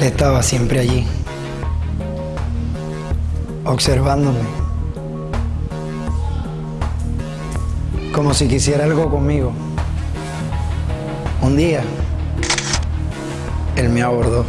Él estaba siempre allí, observándome, como si quisiera algo conmigo. Un día, él me abordó.